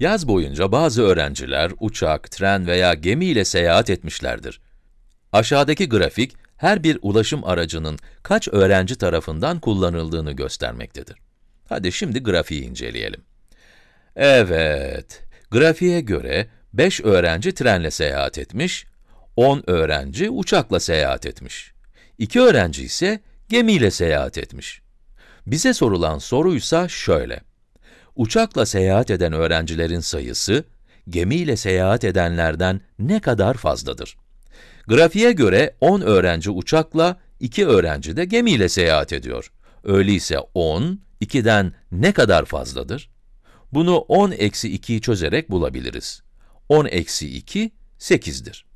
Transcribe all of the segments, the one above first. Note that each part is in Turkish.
Yaz boyunca bazı öğrenciler uçak, tren veya gemi ile seyahat etmişlerdir. Aşağıdaki grafik, her bir ulaşım aracının kaç öğrenci tarafından kullanıldığını göstermektedir. Hadi şimdi grafiği inceleyelim. Evet, grafiğe göre 5 öğrenci trenle seyahat etmiş, 10 öğrenci uçakla seyahat etmiş. 2 öğrenci ise gemiyle seyahat etmiş. Bize sorulan soruysa şöyle. Uçakla seyahat eden öğrencilerin sayısı, gemiyle seyahat edenlerden ne kadar fazladır? Grafiğe göre 10 öğrenci uçakla, 2 öğrenci de gemiyle seyahat ediyor. Öyleyse 10, 2'den ne kadar fazladır? Bunu 10 eksi 2'yi çözerek bulabiliriz. 10 eksi 2, 8'dir.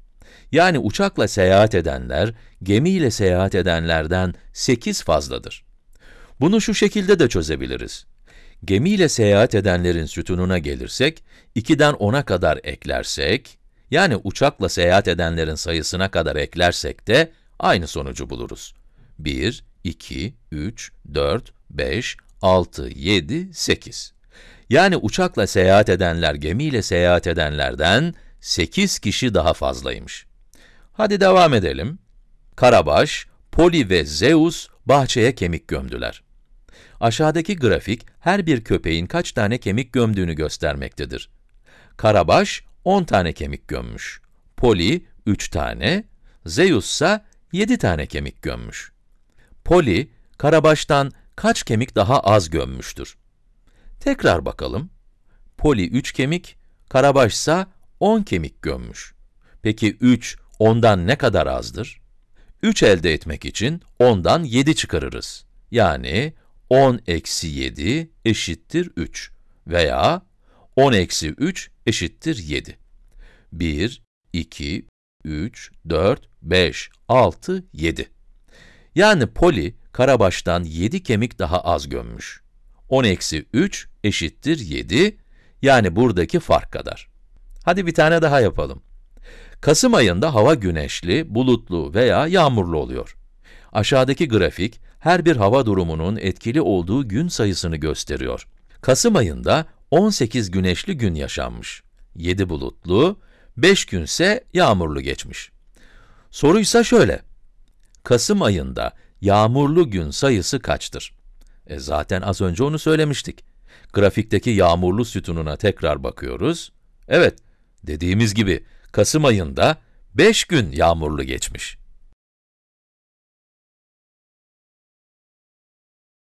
Yani uçakla seyahat edenler, gemiyle seyahat edenlerden 8 fazladır. Bunu şu şekilde de çözebiliriz. Gemiyle seyahat edenlerin sütununa gelirsek, 2'den 10'a kadar eklersek, yani uçakla seyahat edenlerin sayısına kadar eklersek de aynı sonucu buluruz. 1, 2, 3, 4, 5, 6, 7, 8. Yani uçakla seyahat edenler gemiyle seyahat edenlerden 8 kişi daha fazlaymış. Hadi devam edelim. Karabaş, Poli ve Zeus bahçeye kemik gömdüler. Aşağıdaki grafik, her bir köpeğin kaç tane kemik gömdüğünü göstermektedir. Karabaş, 10 tane kemik gömmüş. Poli, 3 tane, Zeus ise 7 tane kemik gömmüş. Poli, Karabaş'tan kaç kemik daha az gömmüştür? Tekrar bakalım. Poli 3 kemik, Karabaş ise 10 kemik gömmüş. Peki 3, 10'dan ne kadar azdır? 3 elde etmek için 10'dan 7 çıkarırız. Yani 10 eksi 7 eşittir 3 veya 10 eksi 3 eşittir 7. 1, 2, 3, 4, 5, 6, 7. Yani Poli, Karabaş'tan 7 kemik daha az gömmüş. 10 eksi 3 eşittir 7, yani buradaki fark kadar. Hadi bir tane daha yapalım. Kasım ayında hava güneşli, bulutlu veya yağmurlu oluyor. Aşağıdaki grafik, her bir hava durumunun etkili olduğu gün sayısını gösteriyor. Kasım ayında 18 güneşli gün yaşanmış. 7 bulutlu, 5 günse yağmurlu geçmiş. Soruysa şöyle, Kasım ayında yağmurlu gün sayısı kaçtır? E zaten az önce onu söylemiştik. Grafikteki yağmurlu sütununa tekrar bakıyoruz. Evet, dediğimiz gibi Kasım ayında 5 gün yağmurlu geçmiş.